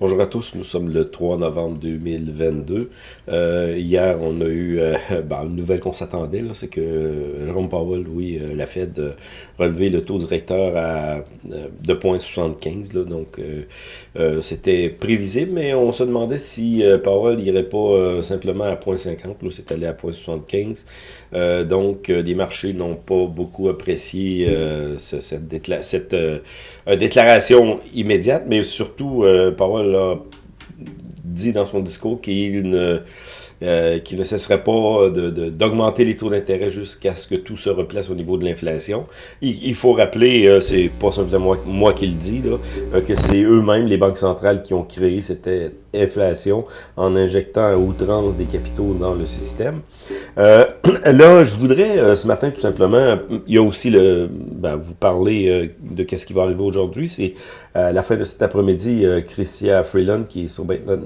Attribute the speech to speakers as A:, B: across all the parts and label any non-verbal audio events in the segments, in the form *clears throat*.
A: Bonjour à tous, nous sommes le 3 novembre 2022. Euh, hier, on a eu euh, *laughs* ben, une nouvelle qu'on s'attendait, c'est que Jérôme Powell, oui, euh, la Fed a relevé le taux directeur à de 2,75. Donc, c'était prévisible, mais on se demandait si Powell n'irait pas simplement à 0,50. C'est allé à 0,75. donc, les marchés n'ont pas beaucoup apprécié cette, cette déclaration immédiate, mais surtout, Powell a dit dans son discours qu'il ne, euh, ne cesserait pas d'augmenter les taux d'intérêt jusqu'à ce que tout se replace au niveau de l'inflation. Il, faut rappeler, euh, c'est pas simplement moi, qui le dis, là, euh, que c'est eux-mêmes, les banques centrales, qui ont créé cette inflation en injectant à outrance des capitaux dans le système. Euh, *clears throat* là, je voudrais euh, ce matin tout simplement, il y a aussi le, ben, vous parler de qu'est-ce qui va arriver aujourd'hui. C'est à la fin de cet après-midi, Christia Freeland, qui est sur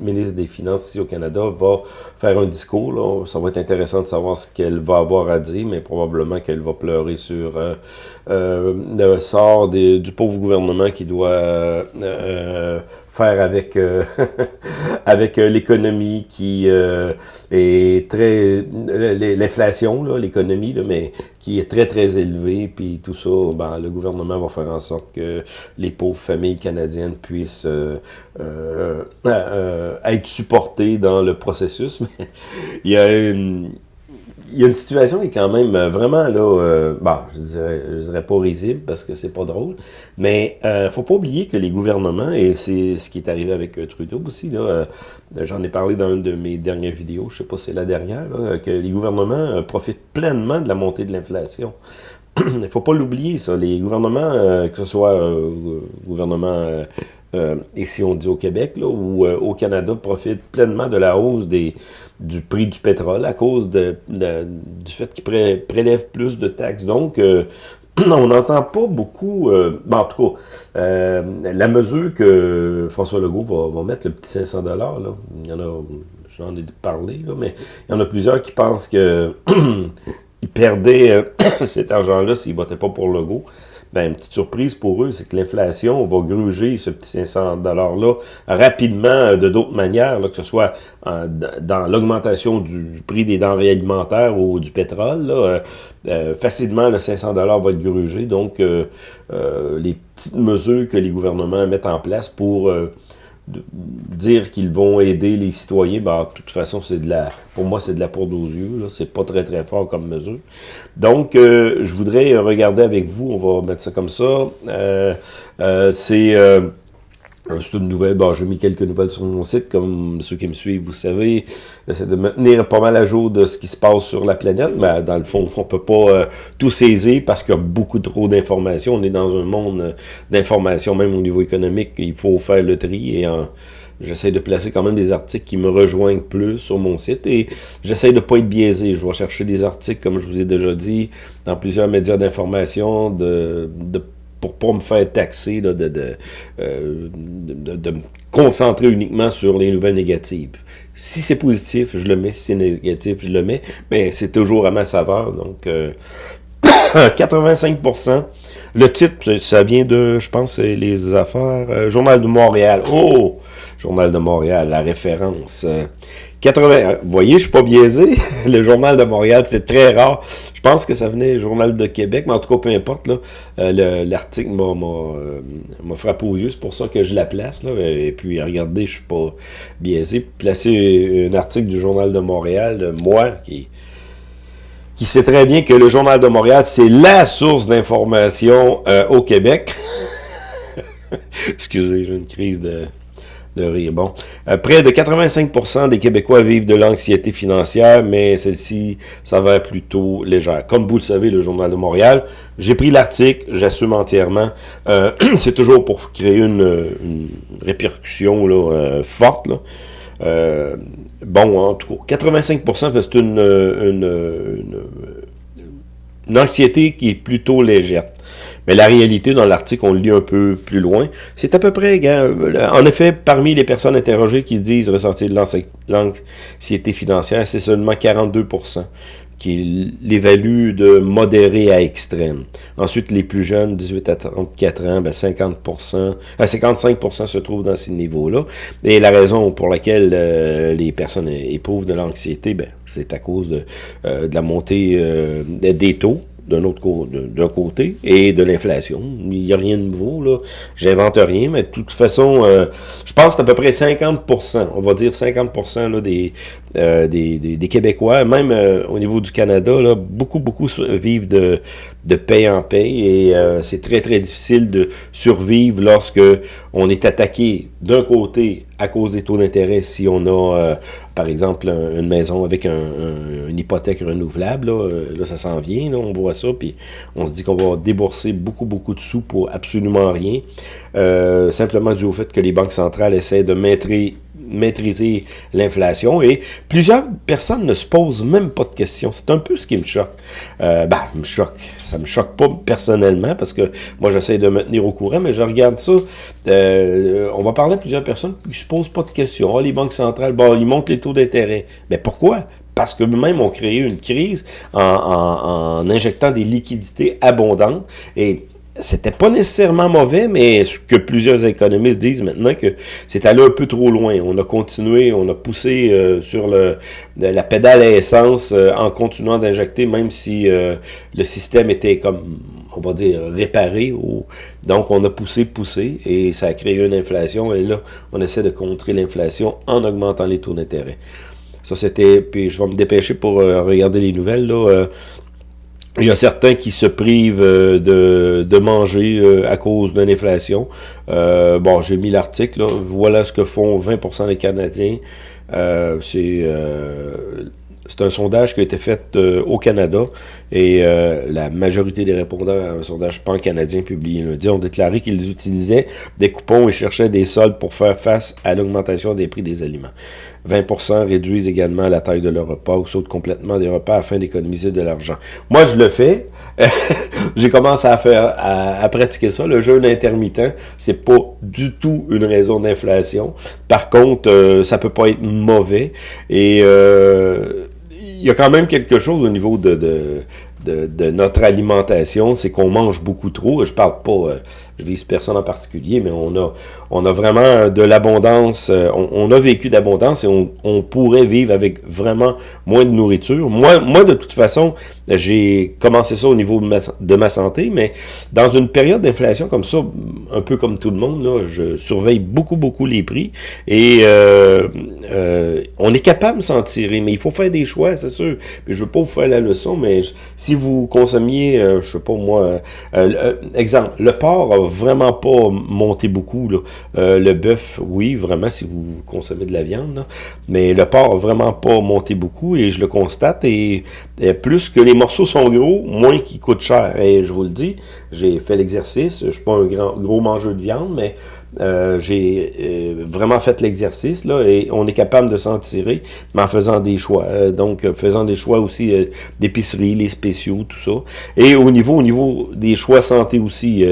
A: ministre des Finances ici au Canada, va faire un discours. Là. Ça va être intéressant de savoir ce qu'elle va avoir à dire, mais probablement qu'elle va pleurer sur le sort des, du pauvre gouvernement qui doit faire avec *laughs* avec euh, l'économie qui euh, est très... L'inflation, l'économie, mais qui est très, très élevée, puis tout ça, ben, le gouvernement va faire en sorte que les pauvres familles canadiennes puissent euh, être supportées dans le processus. *laughs* Mais il y a une il y a une situation qui est quand même euh, vraiment là, euh, bon, je dirais, dirais pas risible parce que c'est pas drôle, mais euh, faut pas oublier que les gouvernements, et c'est ce qui est arrivé avec euh, Trudeau aussi, là, j'en ai parlé dans une de mes dernières vidéos, je sais pas si c'est la dernière, que les gouvernements profitent pleinement de la montée de l'inflation. Il *clears throat* faut pas l'oublier, ça. Les gouvernements, que ce soit gouvernement euh, ici on dit au Québec, là, ou euh, au Canada, profite pleinement de la hausse des, du prix du pétrole à cause du fait qu'ils prélèvent plus de taxes. Donc, euh, *clears throat* on n'entend pas beaucoup, ben, en tout cas, la mesure que François Legault va, mettre, le petit 500 là, il y en a, j'en ai parlé, mais il y en a plusieurs qui pensent que *clears throat* ils perdaient *clears throat* cet argent-là s'ils ne votaient pas pour Legault ben, une petite surprise pour eux, c'est que l'inflation va gruger ce petit 500 $-là rapidement euh, de d'autres manières, là, que ce soit dans l'augmentation du prix des denrées alimentaires ou du pétrole. Là, euh, euh, facilement, le 500 va être grugé. Donc, les petites mesures que les gouvernements mettent en place pour dire qu'ils vont aider les citoyens, ben, de toute façon, c'est de la, pour moi, c'est de la poudre aux yeux. C'est pas très, très fort comme mesure. Donc, euh, je voudrais regarder avec vous, on va mettre ça comme ça. Euh, euh, c'est euh, c'est une nouvelle, bon, j'ai mis quelques nouvelles sur mon site, comme ceux qui me suivent, vous savez, j'essaie de me tenir pas mal à jour de ce qui se passe sur la planète, mais dans le fond, *laughs* on peut pas euh, tout saisir parce qu'il y a beaucoup trop d'informations. On est dans un monde euh, d'informations, même au niveau économique, il faut faire le tri et J'essaie de placer quand même des articles qui me rejoignent plus sur mon site et j'essaie de pas être biaisé. Je vais chercher des articles, comme je vous ai déjà dit, dans plusieurs médias d'information, de, de pour pas me faire taxer de, euh, de, de, me concentrer uniquement sur les nouvelles négatives. Si c'est positif, je le mets. Si c'est négatif, je le mets. Mais c'est toujours à ma saveur. Donc, euh, *coughs* 85%. Le titre, ça vient de, je pense, les affaires. Euh, Journal de Montréal. Oh! Journal de Montréal, la référence. 80, euh, vous voyez, je suis pas biaisé. *laughs* Le Journal de Montréal, c'était très rare. Je pense que ça venait du Journal de Québec, mais en tout cas, peu importe. Euh, l'article m'a frappé aux yeux. C'est pour ça que je la place. Là. Et puis, regardez, je suis pas biaisé. Placer un article du Journal de Montréal, moi, qui qui sait très bien que le Journal de Montréal, c'est la source d'information euh, au Québec. *laughs* Excusez, j'ai une crise de, de rire. Bon, euh, près de 85% des Québécois vivent de l'anxiété financière, mais celle-ci s'avère plutôt légère. Comme vous le savez, le Journal de Montréal, j'ai pris l'article, j'assume entièrement. Euh, *clears throat* c'est toujours pour créer une, répercussion là, forte. Euh, bon, en tout cas, 85%, c'est une, anxiété qui est plutôt légère. Mais la réalité, dans l'article, on le lit un peu plus loin, c'est à peu près, en effet, parmi les personnes interrogées qui disent ressentir de l'anxiété financière, c'est seulement 42%. qui l'évalue de modéré à extrême. Ensuite, les plus jeunes, 18 à 34 ans, ben 50%, à 55% se trouvent dans ces niveaux-là. Et la raison pour laquelle euh, les personnes éprouvent de l'anxiété, ben, c'est à cause de, euh, la montée euh, des taux d'un autre d'un côté et de l'inflation. Il n'y a rien de nouveau, là. J'invente rien, mais de toute façon, euh, je pense à peu près 50%, on va dire 50% là, des, euh, des, des, Québécois, même euh, au niveau du Canada, là, beaucoup, beaucoup vivent de, de en paye et c'est très, très difficile de survivre lorsque on est attaqué d'un côté à cause des taux d'intérêt si on a, par exemple, une maison avec un, une hypothèque renouvelable, là, là ça s'en vient, là, on voit ça, puis on se dit qu'on va débourser beaucoup, beaucoup de sous pour absolument rien, simplement dû au fait que les banques centrales essaient de maîtriser maîtriser l'inflation et plusieurs personnes ne se posent même pas de questions. C'est un peu ce qui me choque. Euh, bah, me choque. Ça me choque pas personnellement parce que moi j'essaie de me tenir au courant, mais je regarde ça. Euh, on va parler à plusieurs personnes qui se posent pas de questions. Ah, les banques centrales, bon, ils montent les taux d'intérêt. Mais pourquoi? parce que même ont créé une crise en, en, injectant des liquidités abondantes. Et c'était pas nécessairement mauvais, mais ce que plusieurs économistes disent maintenant que c'est allé un peu trop loin. On a continué, on a poussé euh, sur le, la pédale à essence euh, en continuant d'injecter, même si euh, le système était comme, on va dire, réparé. donc on a poussé, poussé, et ça a créé une inflation. Et là, on essaie de contrer l'inflation en augmentant les taux d'intérêt. Ça, c'était... Puis je vais me dépêcher pour regarder les nouvelles, là il y a certains qui se privent euh, de, de manger euh, à cause d'une inflation. Euh, bon, j'ai mis l'article. Voilà ce que font 20% des Canadiens. c'est c'est un sondage qui a été fait euh, au Canada et euh, la majorité des répondants à un sondage pan-canadien publié lundi ont déclaré qu'ils utilisaient des coupons et cherchaient des soldes pour faire face à l'augmentation des prix des aliments. 20% réduisent également la taille de leur repas ou sautent complètement des repas afin d'économiser de l'argent. Moi, je le fais. *laughs* J'ai commencé à faire à, pratiquer ça. Le jeûne intermittent, c'est pas du tout une raison d'inflation. Par contre, euh, ça peut pas être mauvais et il y a quand même quelque chose au niveau de, de, de, notre alimentation, c'est qu'on mange beaucoup trop. Je parle pas, euh, je vise personne en particulier, mais on a, on a vraiment de l'abondance, euh, on, a vécu d'abondance et on, pourrait vivre avec vraiment moins de nourriture. Moi, moi de toute façon, j'ai commencé ça au niveau de de ma, santé, mais dans une période d'inflation comme ça, un peu comme tout le monde, là, je surveille beaucoup, beaucoup les prix et euh, euh, on est capable de s'en tirer, mais il faut faire des choix, c'est sûr. Puis je veux pas vous faire la leçon, mais si vous consommiez, euh, je sais pas moi, euh, exemple, le porc a vraiment pas monté beaucoup, là. le bœuf, oui, vraiment, si vous consommez de la viande, mais le porc a vraiment pas monté beaucoup et je le constate et, plus que les morceaux sont gros, moins qu'ils coûtent cher. Et je vous le dis, j'ai fait l'exercice. Je suis pas un grand, gros mangeur de viande, mais euh, j'ai euh, vraiment fait l'exercice là et on est capable de s'en tirer, mais en faisant des choix. Euh, donc, faisant des choix aussi d'épicerie, les spéciaux, tout ça. Et au niveau, au niveau des choix santé aussi,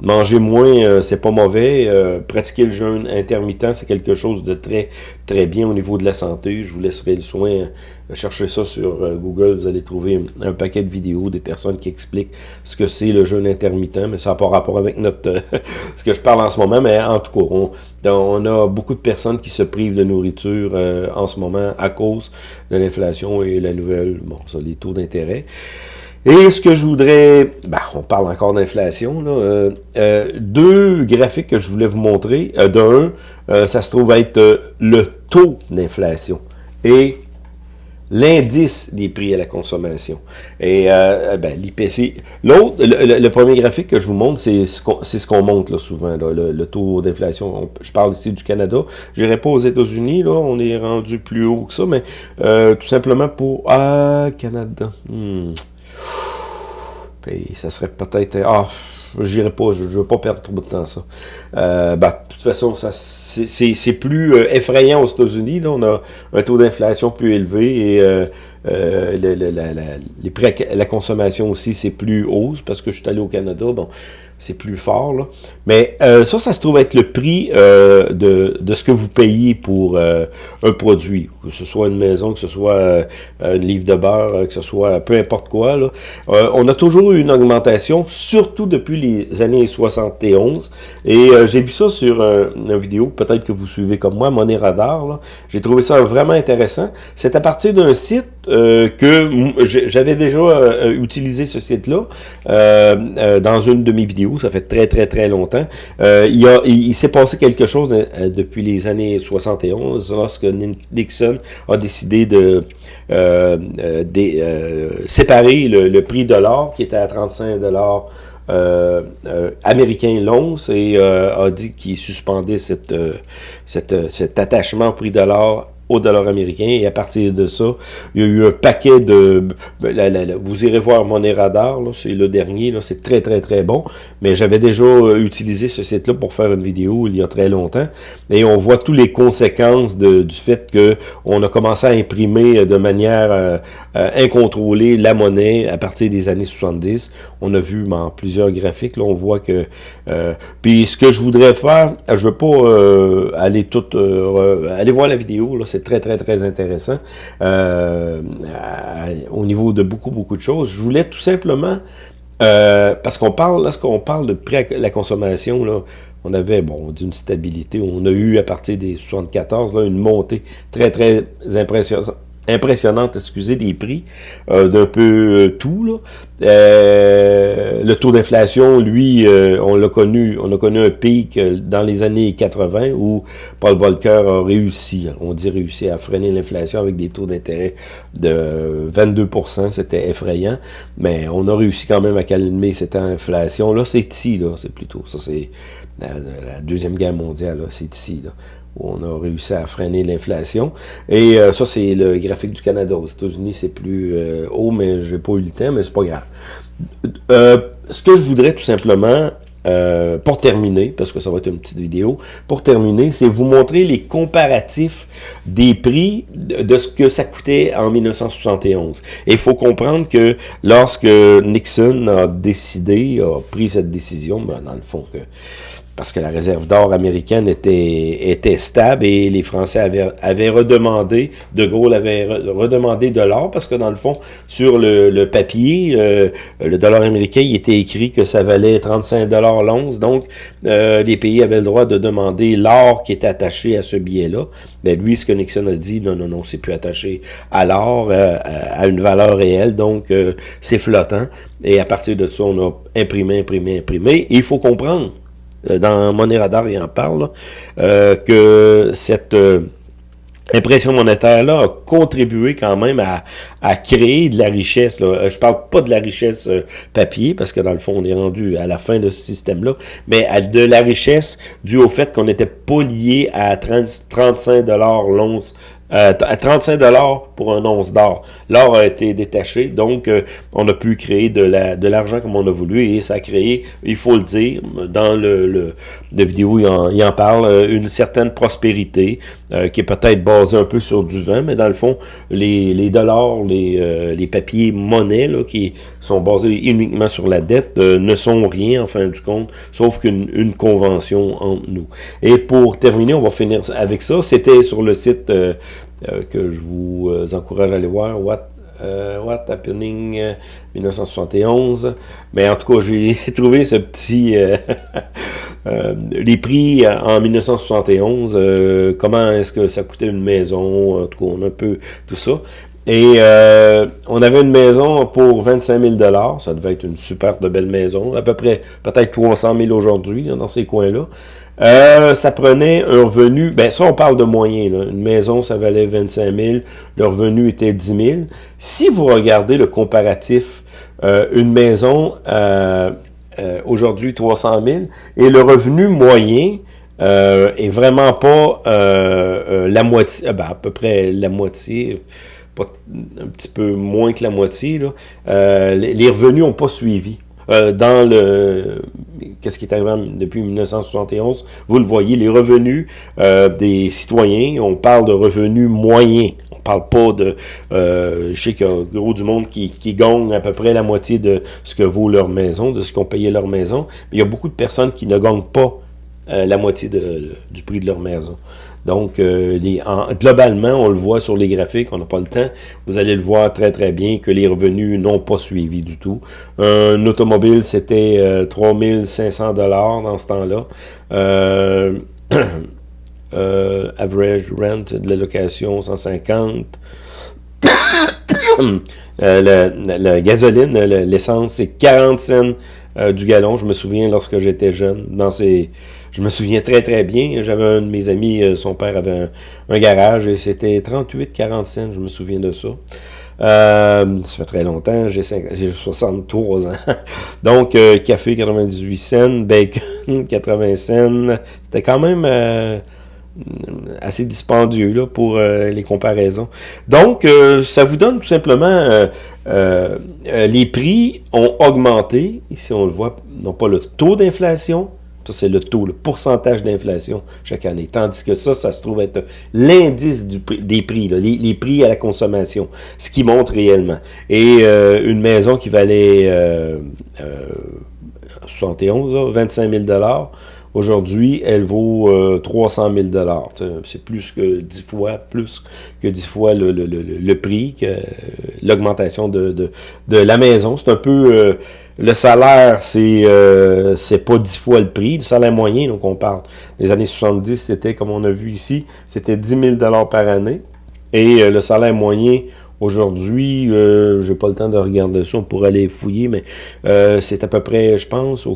A: manger moins, c'est pas mauvais. pratiquer le jeûne intermittent, c'est quelque chose de très, très bien au niveau de la santé. Je vous laisserai le soin chercher ça sur Google, vous allez trouver un paquet de vidéos des personnes qui expliquent ce que c'est le jeûne intermittent, mais ça n'a pas rapport avec notre *laughs* ce que je parle en ce moment, mais en tout cas, on, a beaucoup de personnes qui se privent de nourriture euh, en ce moment à cause de l'inflation et la nouvelle, bon, ça, les taux d'intérêt. Et ce que je voudrais, ben, on parle encore d'inflation, euh, euh, deux graphiques que je voulais vous montrer. D'un, ça se trouve être le taux d'inflation. Et l'indice des prix à la consommation. Et euh, ben, l'IPC. L'autre, le, premier graphique que je vous montre, c'est ce qu'on ce souvent, le, taux d'inflation. Je parle ici du Canada. Je n'irai pas aux États-Unis, là, on est rendu plus haut que ça, mais euh, tout simplement pour... Ah, Canada. Hmm. ça serait peut-être... Ah, j'irai pas, je, ne veux pas perdre trop de temps ça. Euh, bah, de toute façon, ça c'est plus euh, effrayant aux États-Unis. Là, on a un taux d'inflation plus élevé et euh, les prix à la consommation aussi, c'est plus haut, parce que je suis allé au Canada, bon, c'est plus fort. Là. Mais euh, ça, ça se trouve être le prix euh, de, de, ce que vous payez pour euh, un produit. Que ce soit une maison, que ce soit un livre de beurre, que ce soit peu importe quoi. Là. on a toujours eu une augmentation, surtout depuis les années 71. Et j'ai vu ça sur une vidéo, peut-être que vous suivez comme moi, Money Radar. J'ai trouvé ça vraiment intéressant. C'est à partir d'un site que j'avais déjà utilisé ce site-là dans une de mes vidéos ça fait très, très, très longtemps. Euh, il, il, s'est passé quelque chose euh, depuis les années 71, lorsque Nixon a décidé de, euh, séparer le, prix de l'or, qui était à 35 dollars américain l'once et a dit qu'il suspendait cet attachement au prix de l'or au dollar américain. Et à partir de ça, il y a eu un paquet de... vous irez voir mon radar, c'est le dernier, c'est très très très bon. Mais j'avais déjà euh, utilisé ce site-là pour faire une vidéo il y a très longtemps. Et on voit toutes les conséquences de, du fait que on a commencé à imprimer de manière euh, euh, incontrôlée la monnaie à partir des années 70. On a vu dans plusieurs graphiques, là, on voit que... puis ce que je voudrais faire, je veux pas aller tout... aller voir la vidéo, là, c'est très, très, très intéressant euh, au niveau de beaucoup, beaucoup de choses. Je voulais tout simplement, euh, parce qu'on parle, lorsqu'on parle de prix à la consommation, on avait, bon, d'une stabilité. On a eu, à partir des 74, là, une montée très, très impressionnante impressionnante, excusez, des prix euh, d'un peu euh, tout. Là. Euh, le taux d'inflation, lui, on l'a connu, on a connu un pic dans les années 80 où Paul Volcker a réussi, on dit réussi à freiner l'inflation avec des taux d'intérêt de 22% c'était effrayant, mais on a réussi quand même à calmer cette inflation. Là, c'est ici, là, c'est plutôt, ça c'est la, Deuxième Guerre mondiale, c'est ici. Là on a réussi à freiner l'inflation. Et euh, ça, c'est le graphique du Canada. Aux États-Unis, c'est plus euh, haut, mais j'ai pas eu le temps, mais c'est pas grave. Euh, ce que je voudrais tout simplement, pour terminer, parce que ça va être une petite vidéo, pour terminer, c'est vous montrer les comparatifs des prix de ce que ça coûtait en 1971. Et il faut comprendre que lorsque Nixon a décidé, a pris cette décision, ben, dans le fond, que parce que la réserve d'or américaine était, était stable et les Français avaient, avaient redemandé, De Gaulle avait redemandé de l'or parce que dans le fond, sur le, papier, euh, le dollar américain, il était écrit que ça valait 35 dollars l'once. Donc, euh, les pays avaient le droit de demander l'or qui était attaché à ce billet-là. Mais lui, ce que Nixon a dit, non, non, non, c'est plus attaché à l'or, euh, à une valeur réelle. Donc, c'est flottant. Et à partir de ça, on a imprimé, imprimé, imprimé. Et il faut comprendre euh, dans Money Radar, il en parle, euh, que cette euh, impression monétaire-là a contribué quand même à, créer de la richesse. Là. Je parle pas de la richesse papier, parce que dans le fond, on est rendu à la fin de ce système-là, mais à de la richesse due au fait qu'on n'était pas lié à 30, 35 l'once euh, à 35 dollars pour un once d'or. L'or a été détaché, donc euh, on a pu créer de la de l'argent comme on a voulu et ça a créé, il faut le dire, dans le, le de vidéo il en, il en parle, euh, une certaine prospérité qui est peut-être basée un peu sur du vent, mais dans le fond, les, les dollars, les, les papiers monnaie là, qui sont basés uniquement sur la dette ne sont rien en fin du compte, sauf qu'une une convention entre nous. Et pour terminer, on va finir avec ça. C'était sur le site euh, que je vous euh, encourage à aller voir. What, euh, What Happening 1971. Mais en tout cas, j'ai *laughs* trouvé ce petit... *laughs* les prix en 1971, comment est-ce que ça coûtait une maison, en tout cas, on a un peu tout ça. Et on avait une maison pour 25 000 ça devait être une super de belle maison, à peu près peut-être 300 000 aujourd'hui dans ces coins-là. Euh, ça prenait un revenu, ben ça on parle de moyens, là. une maison ça valait 25 000, le revenu était 10 000. Si vous regardez le comparatif, euh, une maison euh, aujourd'hui 300 000 et le revenu moyen est vraiment pas la moitié, ben, à peu près la moitié, pas, un petit peu moins que la moitié, les revenus n'ont pas suivi. Euh, dans le qu'est-ce qui est arrivé depuis 1971, vous le voyez, les revenus euh, des citoyens, on parle de revenus moyens, on parle pas de... Euh, je sais qu'il y a gros du monde qui, qui gagne à peu près la moitié de ce que vaut leur maison, de ce qu'on payait leur maison. Mais il y a beaucoup de personnes qui ne gagnent pas euh, la moitié du prix de leur maison. Donc, euh, globalement, on le voit sur les graphiques, on n'a pas le temps. Vous allez le voir très très bien que les revenus n'ont pas suivi du tout. Un automobile, c'était euh, 3500 dollars dans ce temps-là. *coughs* Euh, average rent de la location 150. *coughs* la, la, gasoline, l'essence, c'est 40 cents du gallon. Je me souviens lorsque j'étais jeune, dans ces je me souviens très, très bien. J'avais un de mes amis, euh, son père avait un, garage et c'était 38, 40 cents, je me souviens de ça. Euh, ça fait très longtemps, j'ai 63 ans. *laughs* Donc, euh, café 98 cents, bacon *laughs* 80 cents. C'était quand même assez dispendieux pour les comparaisons. Donc, ça vous donne tout simplement... les prix ont augmenté. Ici, on le voit, non pas le taux d'inflation, ça, c'est le taux, le pourcentage d'inflation chaque année. Tandis que ça, ça se trouve être l'indice des prix, les, prix à la consommation, ce qui montre réellement. Et euh, une maison qui valait euh, 71, euh, 25 000 Aujourd'hui, elle vaut 300 000 C'est plus que 10 fois, plus que 10 fois le, le, le, le prix, que l'augmentation de, de, de, la maison. C'est un peu euh, le salaire, c'est euh, pas dix fois le prix. Le salaire moyen, donc on parle des années 70, c'était, comme on a vu ici, c'était 10 000 par année. Et euh, le salaire moyen aujourd'hui, euh, j'ai pas le temps de regarder ça pour aller fouiller, mais euh, c'est à peu près, je pense,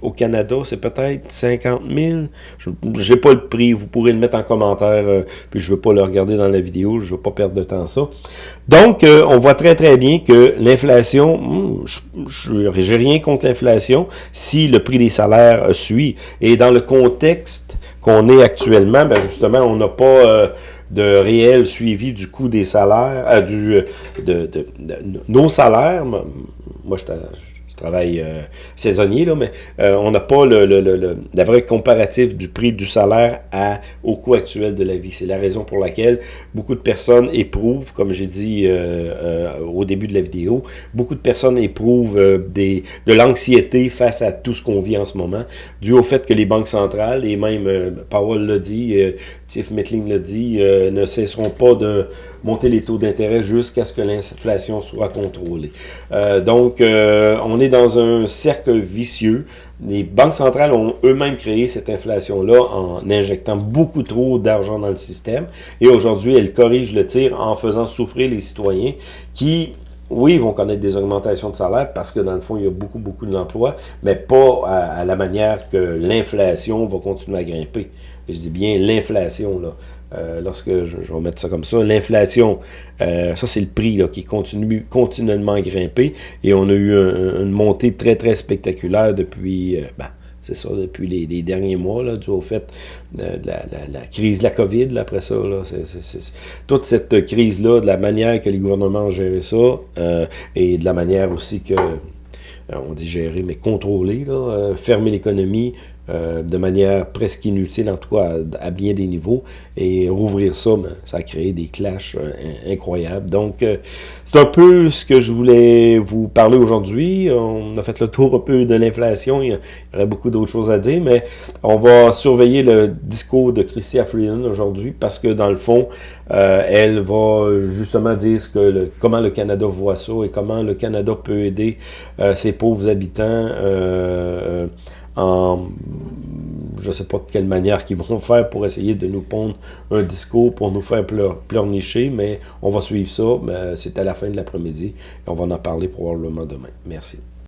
A: au Canada, c'est peut-être 50 000. Je n'ai pas le prix. Vous pourrez le mettre en commentaire. Euh, puis je ne veux pas le regarder dans la vidéo. Je ne veux pas perdre de temps ça. Donc, euh, on voit très très bien que l'inflation, hmm, je n'ai rien contre l'inflation si le prix des salaires euh, suit. Et dans le contexte qu'on est actuellement, ben justement, on n'a pas de réel suivi du coût des salaires, du, de, de, nos salaires. Moi, je travail euh, saisonnier, là, mais euh, on n'a pas le, le, le, la vraie comparatif du prix du salaire à, au coût actuel de la vie. C'est la raison pour laquelle beaucoup de personnes éprouvent, comme j'ai dit euh, au début de la vidéo, beaucoup de personnes éprouvent des, de l'anxiété face à tout ce qu'on vit en ce moment, dû au fait que les banques centrales, et même Powell l'a dit, Tiff Metling l'a dit, ne cesseront pas de monter les taux d'intérêt jusqu'à ce que l'inflation soit contrôlée. donc, on est dans un cercle vicieux. Les banques centrales ont eux-mêmes créé cette inflation-là en injectant beaucoup trop d'argent dans le système. Et aujourd'hui, elles corrigent le tir en faisant souffrir les citoyens qui oui, ils vont connaître des augmentations de salaire parce que dans le fond, il y a beaucoup, beaucoup d'emplois, mais pas à, la manière que l'inflation va continuer à grimper. Je dis bien l'inflation, là. Euh, lorsque je, vais mettre ça comme ça, l'inflation, euh, ça c'est le prix là, qui continue continuellement à grimper et on a eu une montée très très spectaculaire depuis, euh, ben, c'est ça, depuis les, derniers mois, là, dû au fait de, la, crise de la COVID, après ça, toute cette crise-là, de la manière que les gouvernements ont géré ça, et de la manière aussi que, on dit gérer, mais contrôler, fermer l'économie, euh, de manière presque inutile, en tout cas à, bien des niveaux. Et rouvrir ça, ben, ça a créé des clashs euh, incroyables. Donc, euh, c'est un peu ce que je voulais vous parler aujourd'hui. On a fait le tour un peu de l'inflation. Il y aurait beaucoup d'autres choses à dire, mais on va surveiller le discours de Christia Freeland aujourd'hui parce que, dans le fond, elle va justement dire ce que comment le Canada voit ça et comment le Canada peut aider ses pauvres habitants en je ne sais pas de quelle manière qu'ils vont *laughs* faire pour essayer de nous pondre un discours pour nous faire pleurnicher, mais on va suivre ça. C'est à la fin de l'après-midi et on va en parler probablement demain. Merci.